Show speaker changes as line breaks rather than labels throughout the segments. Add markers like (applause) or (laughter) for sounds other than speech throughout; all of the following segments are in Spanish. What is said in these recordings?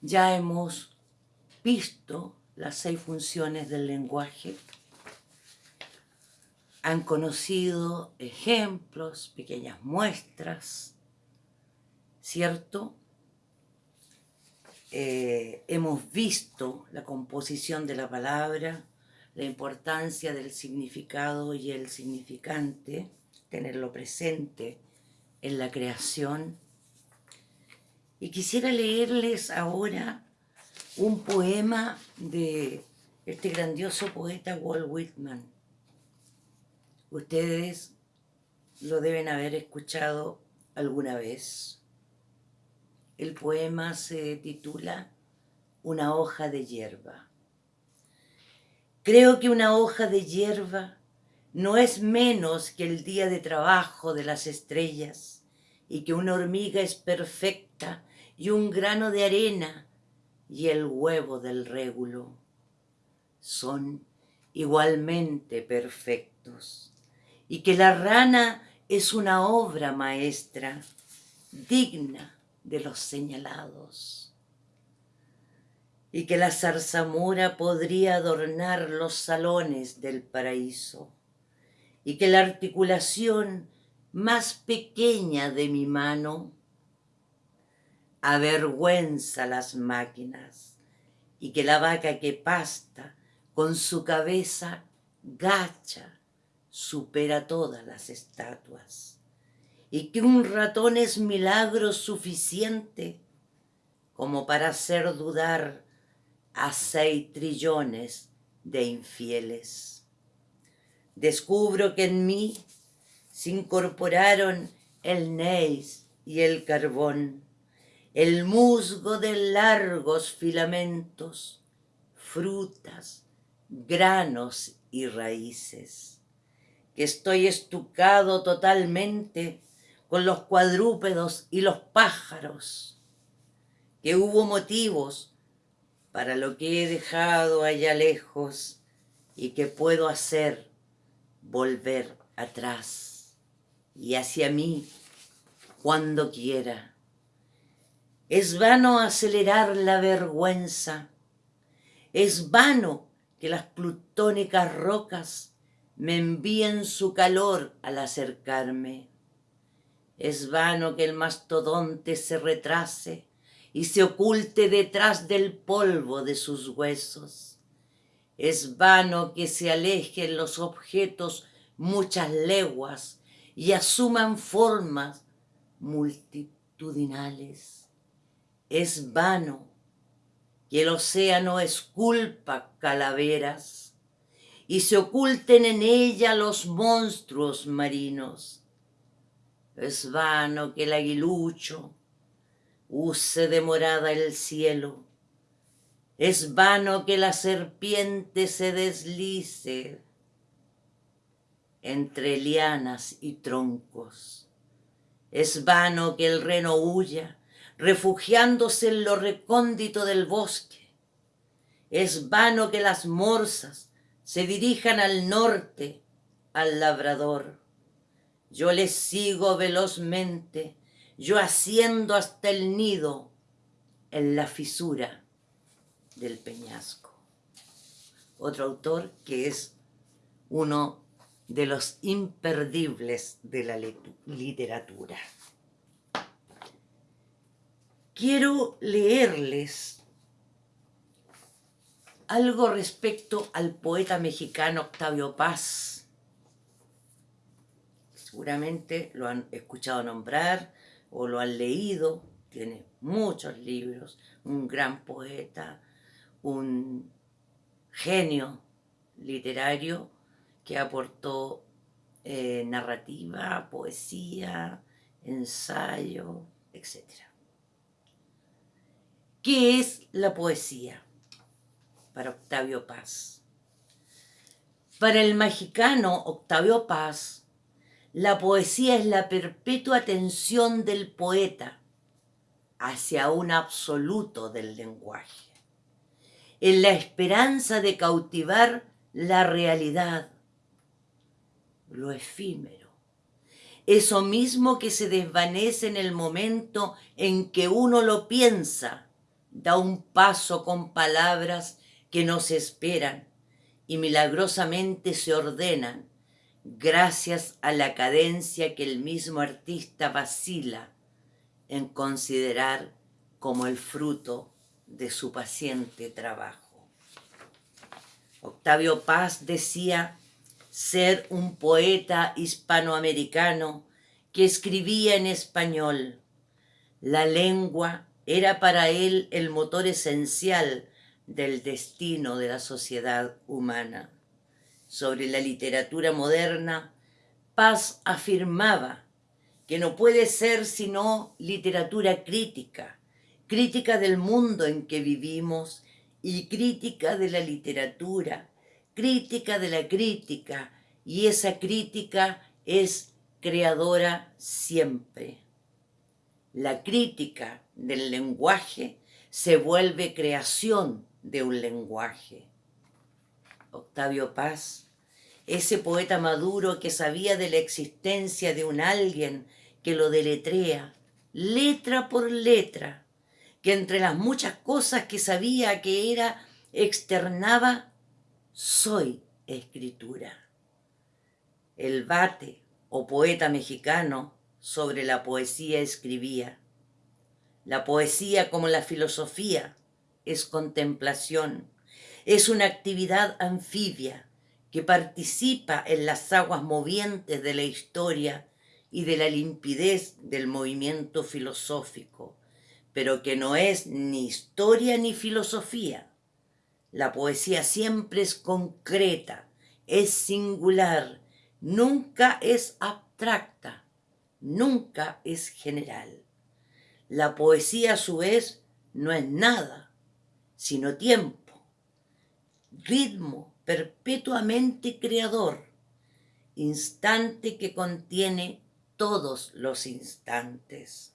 Ya hemos visto las seis funciones del lenguaje, han conocido ejemplos, pequeñas muestras, ¿cierto? Eh, hemos visto la composición de la palabra, la importancia del significado y el significante, tenerlo presente en la creación. Y quisiera leerles ahora un poema de este grandioso poeta Walt Whitman. Ustedes lo deben haber escuchado alguna vez. El poema se titula Una hoja de hierba. Creo que una hoja de hierba no es menos que el día de trabajo de las estrellas y que una hormiga es perfecta y un grano de arena y el huevo del régulo. Son igualmente perfectos. Y que la rana es una obra maestra digna de los señalados. Y que la zarzamora podría adornar los salones del paraíso. Y que la articulación más pequeña de mi mano avergüenza las máquinas y que la vaca que pasta con su cabeza gacha supera todas las estatuas y que un ratón es milagro suficiente como para hacer dudar a seis trillones de infieles. Descubro que en mí se incorporaron el neis y el carbón el musgo de largos filamentos, frutas, granos y raíces, que estoy estucado totalmente con los cuadrúpedos y los pájaros, que hubo motivos para lo que he dejado allá lejos y que puedo hacer volver atrás y hacia mí cuando quiera es vano acelerar la vergüenza. Es vano que las plutónicas rocas me envíen su calor al acercarme. Es vano que el mastodonte se retrase y se oculte detrás del polvo de sus huesos. Es vano que se alejen los objetos muchas leguas y asuman formas multitudinales. Es vano que el océano esculpa calaveras y se oculten en ella los monstruos marinos. Es vano que el aguilucho use de morada el cielo. Es vano que la serpiente se deslice entre lianas y troncos. Es vano que el reno huya refugiándose en lo recóndito del bosque. Es vano que las morsas se dirijan al norte, al labrador. Yo les sigo velozmente, yo asciendo hasta el nido en la fisura del peñasco. Otro autor que es uno de los imperdibles de la literatura quiero leerles algo respecto al poeta mexicano Octavio Paz. Seguramente lo han escuchado nombrar o lo han leído, tiene muchos libros, un gran poeta, un genio literario que aportó eh, narrativa, poesía, ensayo, etcétera. ¿Qué es la poesía? Para Octavio Paz. Para el mexicano Octavio Paz, la poesía es la perpetua atención del poeta hacia un absoluto del lenguaje, en la esperanza de cautivar la realidad, lo efímero, eso mismo que se desvanece en el momento en que uno lo piensa, da un paso con palabras que no se esperan y milagrosamente se ordenan gracias a la cadencia que el mismo artista vacila en considerar como el fruto de su paciente trabajo. Octavio Paz decía ser un poeta hispanoamericano que escribía en español. La lengua era para él el motor esencial del destino de la sociedad humana. Sobre la literatura moderna, Paz afirmaba que no puede ser sino literatura crítica, crítica del mundo en que vivimos y crítica de la literatura, crítica de la crítica, y esa crítica es creadora siempre. La crítica del lenguaje se vuelve creación de un lenguaje. Octavio Paz, ese poeta maduro que sabía de la existencia de un alguien que lo deletrea, letra por letra, que entre las muchas cosas que sabía que era, externaba, soy escritura. El bate o poeta mexicano sobre la poesía escribía. La poesía como la filosofía es contemplación, es una actividad anfibia que participa en las aguas movientes de la historia y de la limpidez del movimiento filosófico pero que no es ni historia ni filosofía. La poesía siempre es concreta, es singular, nunca es abstracta, nunca es general. La poesía a su vez no es nada, sino tiempo, ritmo perpetuamente creador, instante que contiene todos los instantes.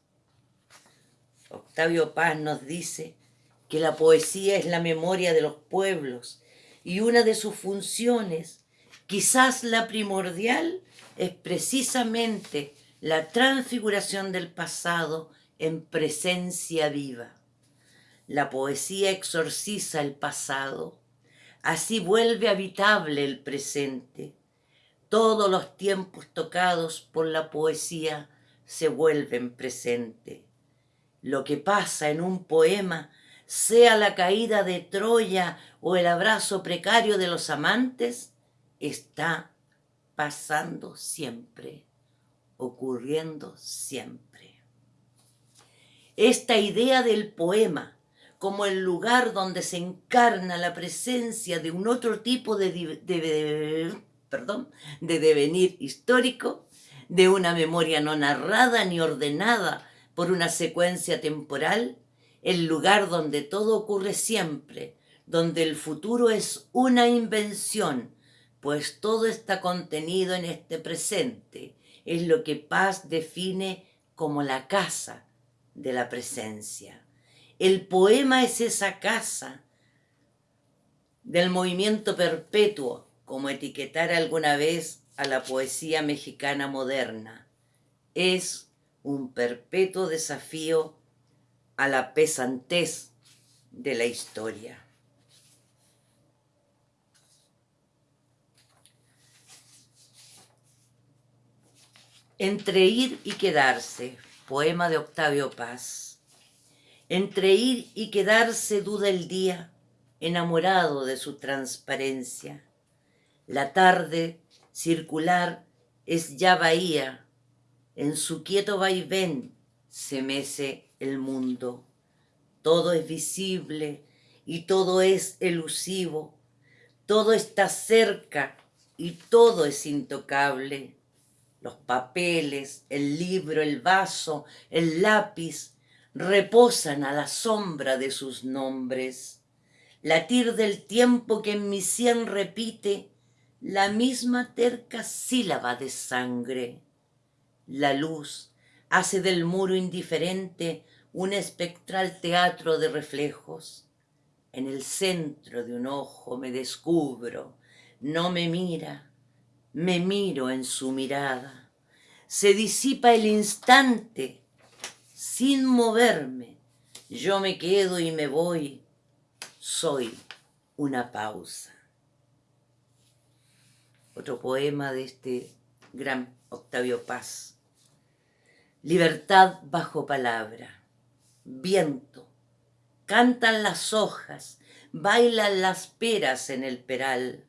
Octavio Paz nos dice que la poesía es la memoria de los pueblos y una de sus funciones, quizás la primordial, es precisamente la transfiguración del pasado en presencia viva. La poesía exorciza el pasado, así vuelve habitable el presente. Todos los tiempos tocados por la poesía se vuelven presente lo que pasa en un poema, sea la caída de Troya o el abrazo precario de los amantes, está pasando siempre, ocurriendo siempre. Esta idea del poema como el lugar donde se encarna la presencia de un otro tipo de, perdón, de devenir histórico, de una memoria no narrada ni ordenada, por una secuencia temporal, el lugar donde todo ocurre siempre, donde el futuro es una invención, pues todo está contenido en este presente, es lo que Paz define como la casa de la presencia. El poema es esa casa del movimiento perpetuo, como etiquetar alguna vez a la poesía mexicana moderna. Es un perpetuo desafío a la pesantez de la historia. Entre ir y quedarse, poema de Octavio Paz. Entre ir y quedarse duda el día, enamorado de su transparencia. La tarde circular es ya bahía en su quieto vaivén se mece el mundo. Todo es visible y todo es elusivo. Todo está cerca y todo es intocable. Los papeles, el libro, el vaso, el lápiz reposan a la sombra de sus nombres. Latir del tiempo que en mi sien repite la misma terca sílaba de sangre la luz hace del muro indiferente un espectral teatro de reflejos. En el centro de un ojo me descubro, no me mira, me miro en su mirada. Se disipa el instante sin moverme. Yo me quedo y me voy, soy una pausa. Otro poema de este gran Octavio Paz. Libertad bajo palabra, viento, cantan las hojas, bailan las peras en el peral.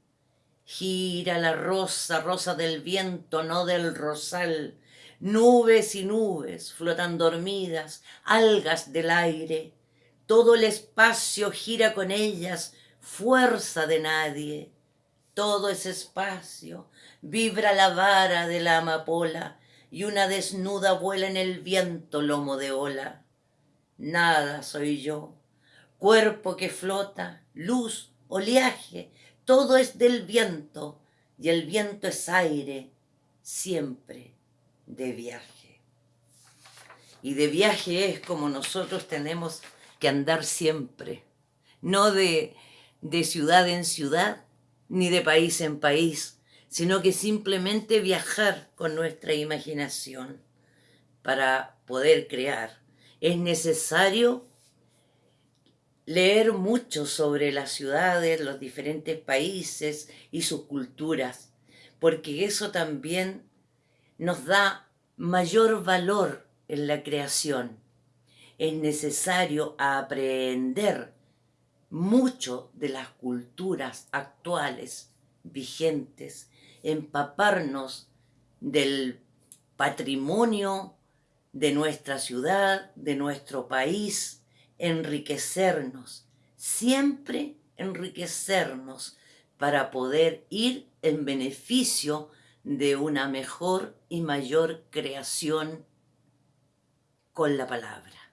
Gira la rosa, rosa del viento, no del rosal. Nubes y nubes flotan dormidas, algas del aire. Todo el espacio gira con ellas, fuerza de nadie. Todo ese espacio vibra la vara de la amapola y una desnuda vuela en el viento lomo de ola. Nada soy yo, cuerpo que flota, luz, oleaje, todo es del viento y el viento es aire, siempre de viaje. Y de viaje es como nosotros tenemos que andar siempre, no de, de ciudad en ciudad, ni de país en país, sino que simplemente viajar con nuestra imaginación para poder crear. Es necesario leer mucho sobre las ciudades, los diferentes países y sus culturas, porque eso también nos da mayor valor en la creación. Es necesario aprender mucho de las culturas actuales, vigentes, empaparnos del patrimonio de nuestra ciudad, de nuestro país, enriquecernos, siempre enriquecernos para poder ir en beneficio de una mejor y mayor creación con la palabra.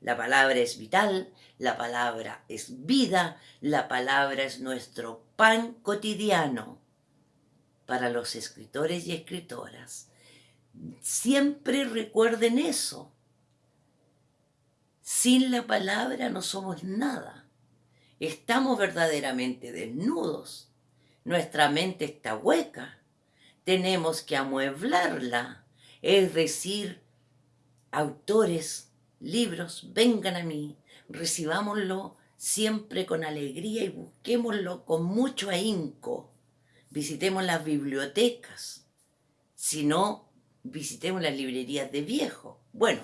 La palabra es vital, la palabra es vida, la palabra es nuestro pan cotidiano para los escritores y escritoras. Siempre recuerden eso. Sin la palabra no somos nada. Estamos verdaderamente desnudos. Nuestra mente está hueca. Tenemos que amueblarla. Es decir, autores, libros, vengan a mí, recibámoslo siempre con alegría y busquémoslo con mucho ahínco. Visitemos las bibliotecas. Si no, visitemos las librerías de viejo. Bueno,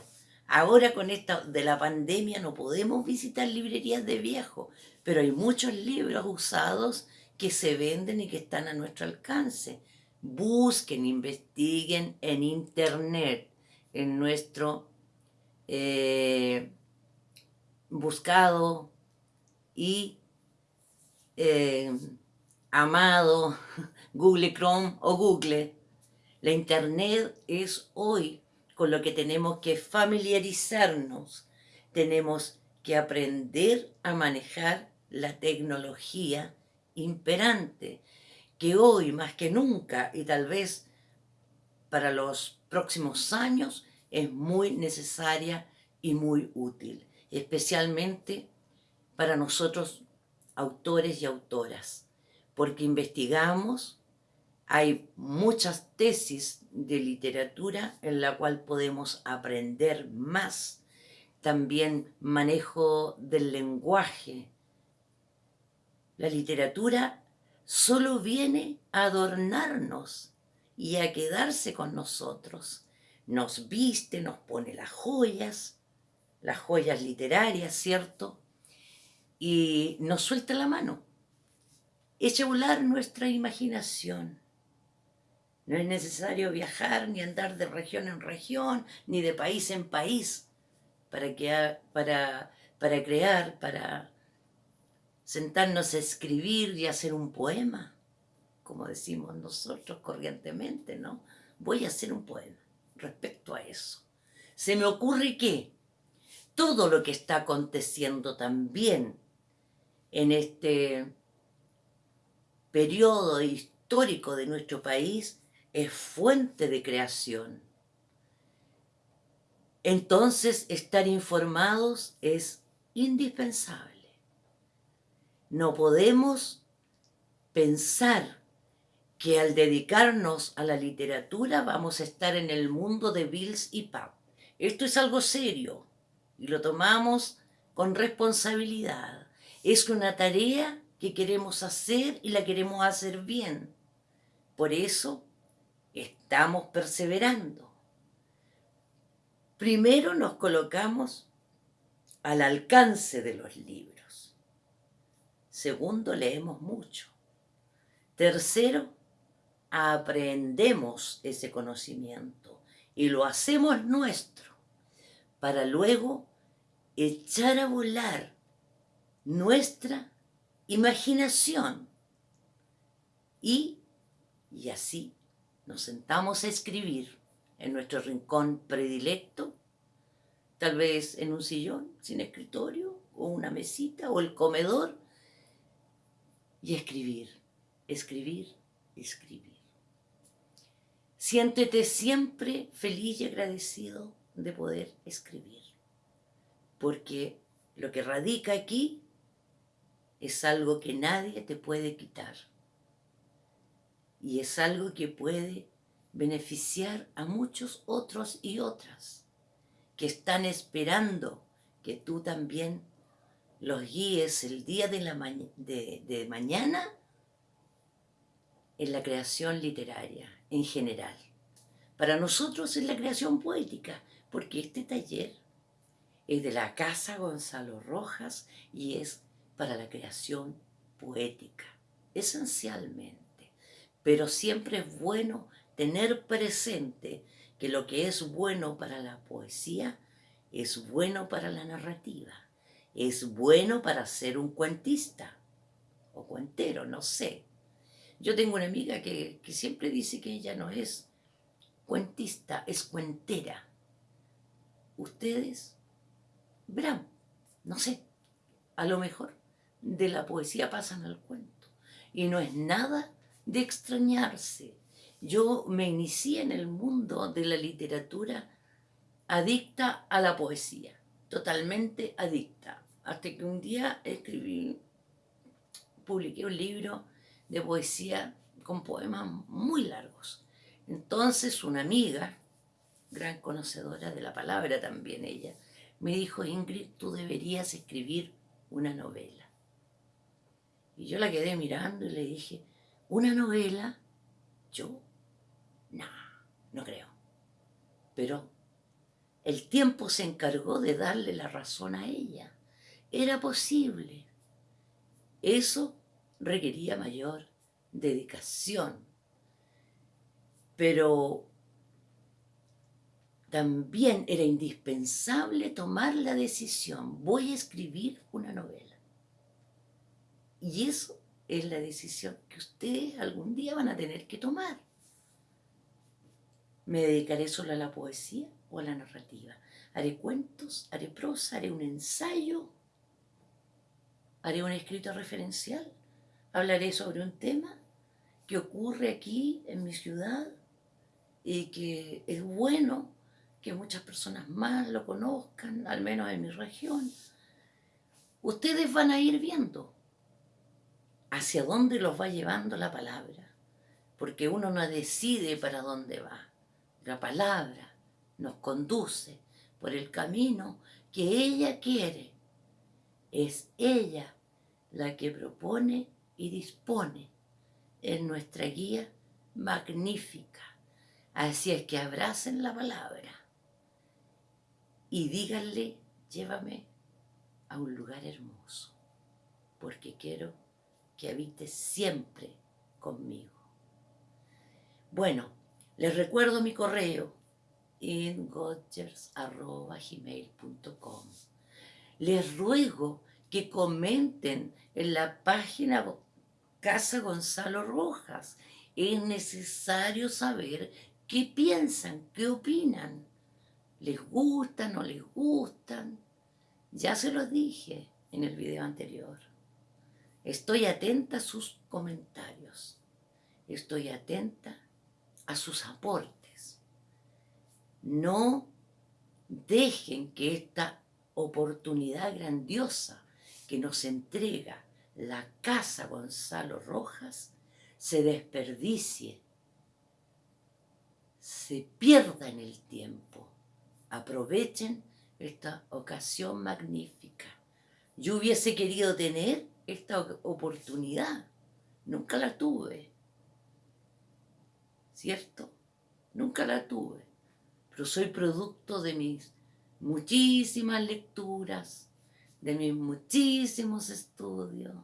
Ahora con esta de la pandemia no podemos visitar librerías de viejo, pero hay muchos libros usados que se venden y que están a nuestro alcance. Busquen, investiguen en internet, en nuestro eh, buscado y eh, amado (laughs) Google Chrome o Google. La internet es hoy con lo que tenemos que familiarizarnos. Tenemos que aprender a manejar la tecnología imperante, que hoy más que nunca y tal vez para los próximos años es muy necesaria y muy útil, especialmente para nosotros autores y autoras, porque investigamos, hay muchas tesis de literatura en la cual podemos aprender más. También manejo del lenguaje. La literatura solo viene a adornarnos y a quedarse con nosotros. Nos viste, nos pone las joyas, las joyas literarias, ¿cierto? Y nos suelta la mano. Echa volar nuestra imaginación no es necesario viajar ni andar de región en región, ni de país en país para, que, para, para crear, para sentarnos a escribir y hacer un poema, como decimos nosotros corrientemente, ¿no? Voy a hacer un poema respecto a eso. Se me ocurre que todo lo que está aconteciendo también en este periodo histórico de nuestro país es fuente de creación. Entonces estar informados es indispensable. No podemos pensar que al dedicarnos a la literatura vamos a estar en el mundo de Bills y Pap. Esto es algo serio y lo tomamos con responsabilidad. Es una tarea que queremos hacer y la queremos hacer bien. Por eso estamos perseverando. Primero nos colocamos al alcance de los libros. Segundo, leemos mucho. Tercero, aprendemos ese conocimiento y lo hacemos nuestro para luego echar a volar nuestra imaginación y, y así nos sentamos a escribir en nuestro rincón predilecto, tal vez en un sillón sin escritorio, o una mesita, o el comedor, y escribir, escribir, escribir. Siéntete siempre feliz y agradecido de poder escribir, porque lo que radica aquí es algo que nadie te puede quitar y es algo que puede beneficiar a muchos otros y otras que están esperando que tú también los guíes el día de, la de, mañana en la creación literaria en general. Para nosotros es la creación poética, porque este taller es de la Casa Gonzalo Rojas y es para la creación poética, esencialmente. Pero siempre es bueno tener presente que lo que es bueno para la poesía es bueno para la narrativa, es bueno para ser un cuentista o cuentero, no sé. Yo tengo una amiga que, que siempre dice que ella no es cuentista, es cuentera. Ustedes verán, no sé, a lo mejor de la poesía pasan al cuento. Y no es nada de extrañarse yo me inicié en el mundo de la literatura adicta a la poesía, totalmente adicta, hasta que un día escribí, publiqué un libro de poesía con poemas muy largos. Entonces una amiga, gran conocedora de la palabra también ella, me dijo, Ingrid, tú deberías escribir una novela. Y yo la quedé mirando y le dije, ¿una novela? ¿Yo? No, creo. Pero el tiempo se encargó de darle la razón a ella. Era posible. Eso requería mayor dedicación. Pero también era indispensable tomar la decisión. Voy a escribir una novela. Y eso es la decisión que ustedes algún día van a tener que tomar. ¿Me dedicaré solo a la poesía o a la narrativa? ¿Haré cuentos? ¿Haré prosa? ¿Haré un ensayo? ¿Haré un escrito referencial? ¿Hablaré sobre un tema que ocurre aquí en mi ciudad y que es bueno que muchas personas más lo conozcan, al menos en mi región? Ustedes van a ir viendo hacia dónde los va llevando la palabra, porque uno no decide para dónde va la palabra nos conduce por el camino que ella quiere. Es ella la que propone y dispone en nuestra guía magnífica. Así es que abracen la palabra y díganle, llévame a un lugar hermoso, porque quiero que habites siempre conmigo. Bueno, les recuerdo mi correo ingotgers.gmail.com Les ruego que comenten en la página Casa Gonzalo Rojas. Es necesario saber qué piensan, qué opinan. ¿Les gustan, no les gustan? Ya se los dije en el video anterior. Estoy atenta a sus comentarios. Estoy atenta a sus aportes. No dejen que esta oportunidad grandiosa que nos entrega la Casa Gonzalo Rojas se desperdicie, se pierda en el tiempo. Aprovechen esta ocasión magnífica Yo hubiese querido tener esta oportunidad. Nunca la tuve. ¿Cierto? Nunca la tuve. Pero soy producto de mis muchísimas lecturas, de mis muchísimos estudios,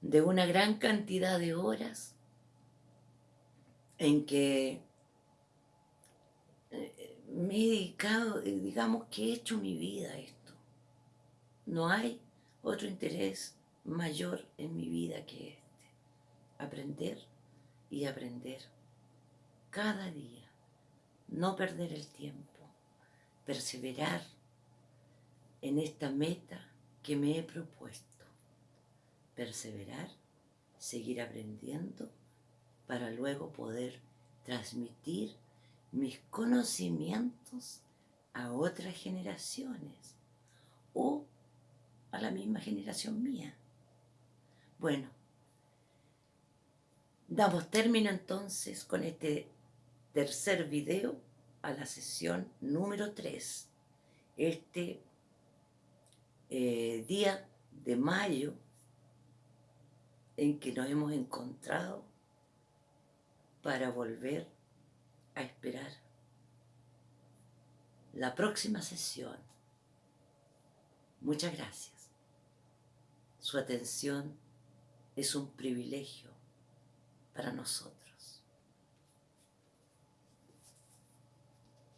de una gran cantidad de horas en que eh, me he dedicado, eh, digamos que he hecho mi vida a esto. No hay otro interés mayor en mi vida que este. Aprender y aprender cada día. No perder el tiempo. Perseverar en esta meta que me he propuesto. Perseverar, seguir aprendiendo para luego poder transmitir mis conocimientos a otras generaciones o a la misma generación mía. Bueno, damos término entonces con este tercer video a la sesión número 3. Este eh, día de mayo en que nos hemos encontrado para volver a esperar la próxima sesión. Muchas gracias. Su atención es un privilegio para nosotros.